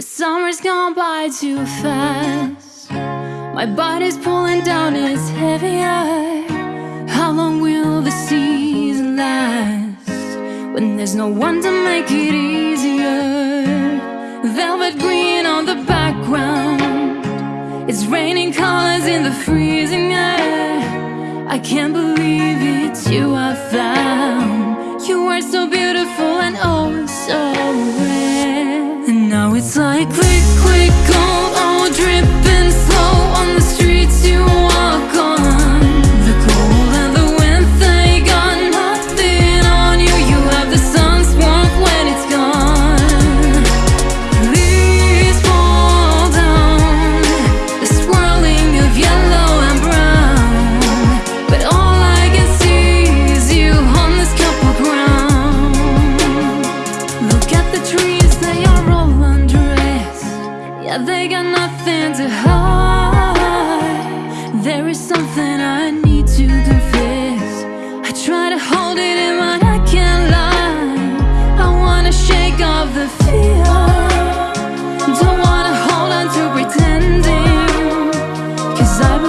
The summer's gone by too fast. My body's pulling down, it's heavier. How long will the season last? When there's no one to make it easier. Velvet green on the background. It's raining colors in the freezing air. I can't believe it's you I found. You are so beautiful and oh so rare. Now it's like click, Yeah, they got nothing to hide. There is something I need to confess. I try to hold it in but I can't lie. I wanna shake off the fear. Don't wanna hold on to pretending Cause I